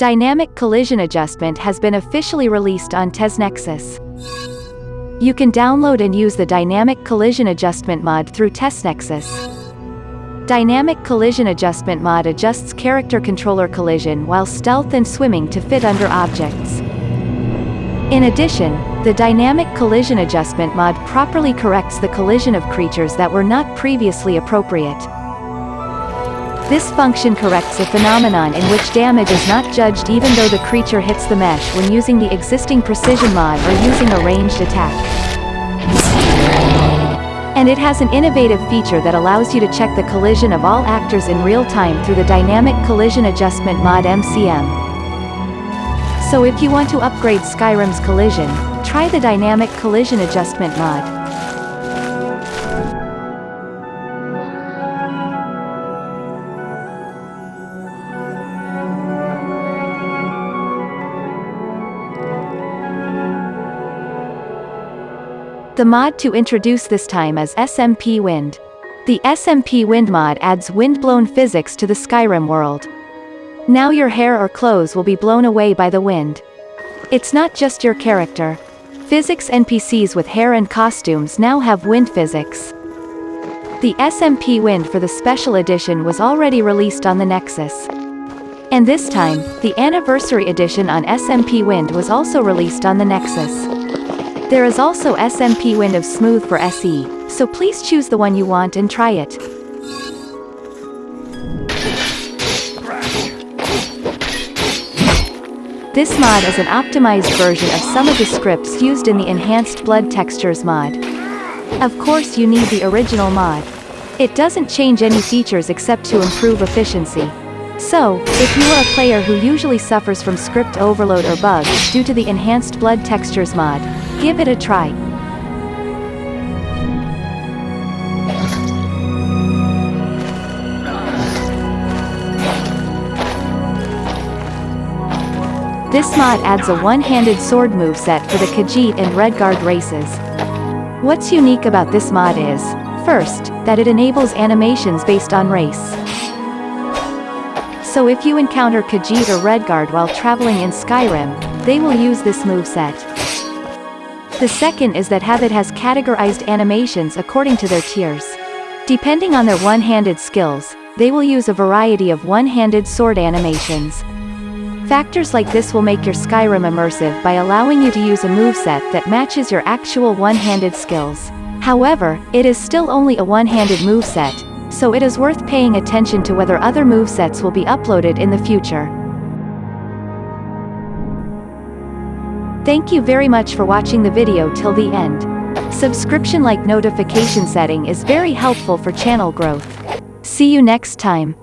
Dynamic Collision Adjustment has been officially released on TesNexus. You can download and use the Dynamic Collision Adjustment mod through TesNexus. Dynamic Collision Adjustment mod adjusts character controller collision while stealth and swimming to fit under objects. In addition, the Dynamic Collision Adjustment mod properly corrects the collision of creatures that were not previously appropriate. This function corrects a phenomenon in which damage is not judged even though the creature hits the mesh when using the existing precision mod or using a ranged attack. And it has an innovative feature that allows you to check the collision of all actors in real time through the Dynamic Collision Adjustment mod MCM. So if you want to upgrade Skyrim's collision, try the Dynamic Collision Adjustment mod. The mod to introduce this time is SMP Wind. The SMP Wind mod adds wind-blown physics to the Skyrim world. Now your hair or clothes will be blown away by the wind. It's not just your character. Physics NPCs with hair and costumes now have wind physics. The SMP Wind for the Special Edition was already released on the Nexus. And this time, the Anniversary Edition on SMP Wind was also released on the Nexus. There is also SMP Wind of Smooth for SE, so please choose the one you want and try it. This mod is an optimized version of some of the scripts used in the Enhanced Blood Textures mod. Of course you need the original mod. It doesn't change any features except to improve efficiency. So, if you are a player who usually suffers from script overload or bugs due to the Enhanced Blood Textures mod, give it a try. This mod adds a one-handed sword moveset for the Khajiit and Redguard races. What's unique about this mod is, first, that it enables animations based on race. So if you encounter Khajiit or Redguard while traveling in Skyrim, they will use this moveset. The second is that Habit has categorized animations according to their tiers. Depending on their one-handed skills, they will use a variety of one-handed sword animations. Factors like this will make your Skyrim immersive by allowing you to use a moveset that matches your actual one-handed skills. However, it is still only a one-handed moveset, so it is worth paying attention to whether other movesets will be uploaded in the future. Thank you very much for watching the video till the end. Subscription like notification setting is very helpful for channel growth. See you next time.